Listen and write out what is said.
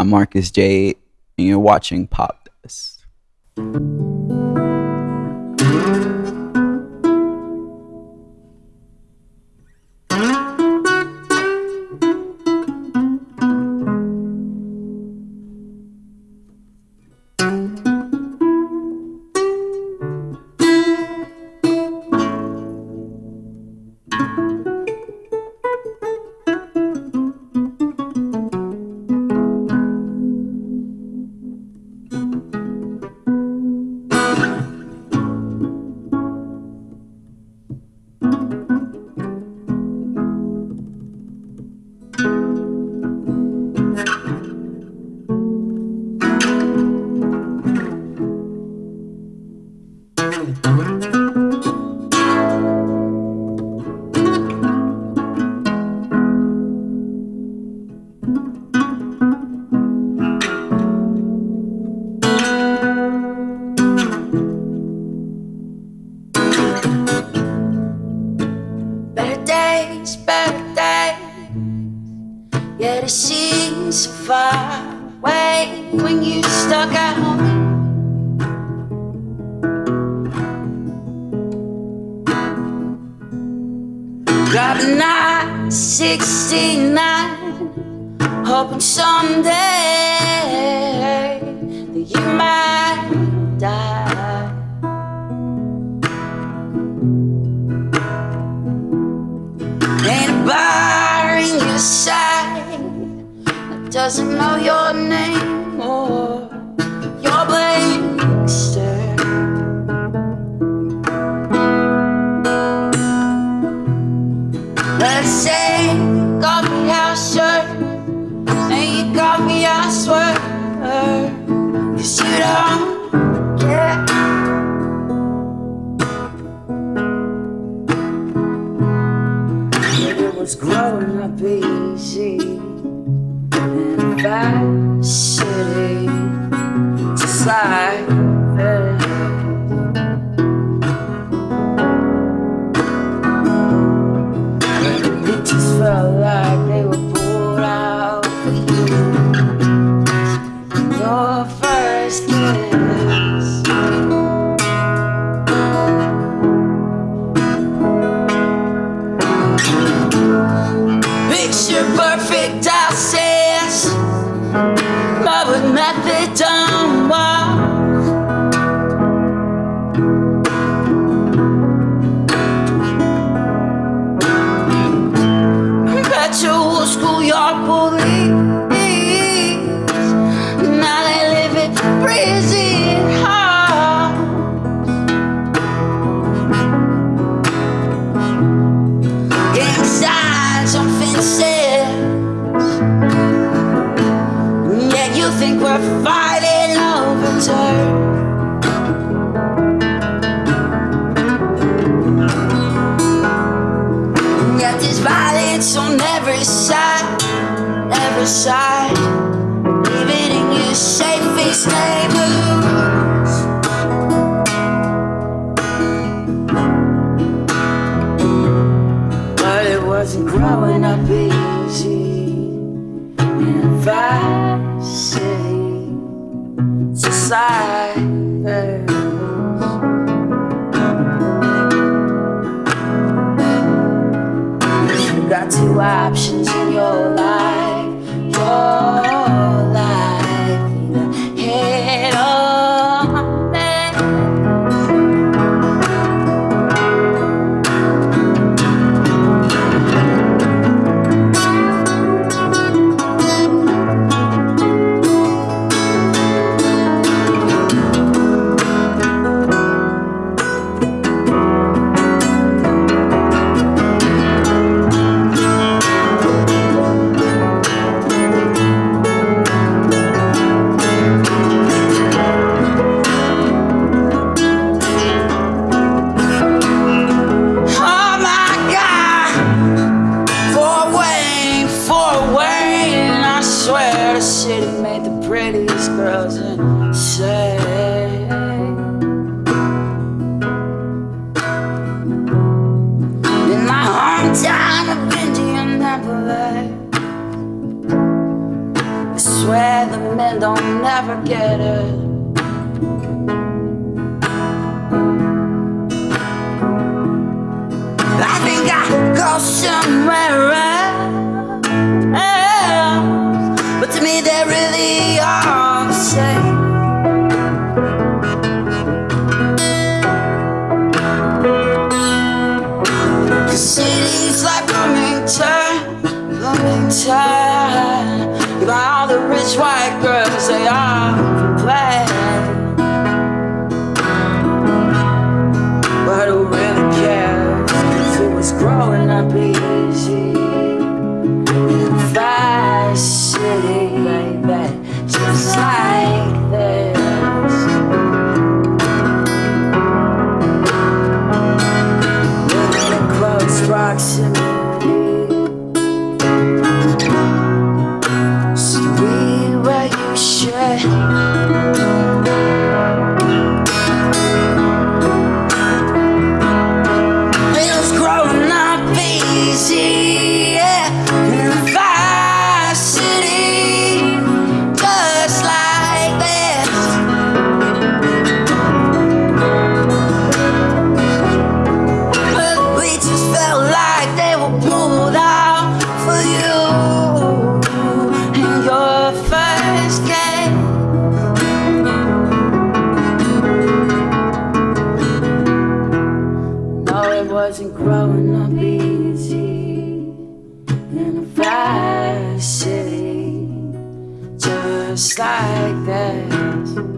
I'm Marcus Jade, and you're watching Pop Dust. Better days, better days. Yeah, it seems so far away when you stuck at home. Driving at 69, hoping someday that you might die. Ain't a bar in your side that doesn't know your name or your blank stare. Let's say coffee house you coffee I swear, you don't. It was growing up easy? In city, just like schoolyard bullies. Violence on every side, every side. Even in your safest neighborhoods. But it wasn't growing up easy two options in your life, your never get it. Like.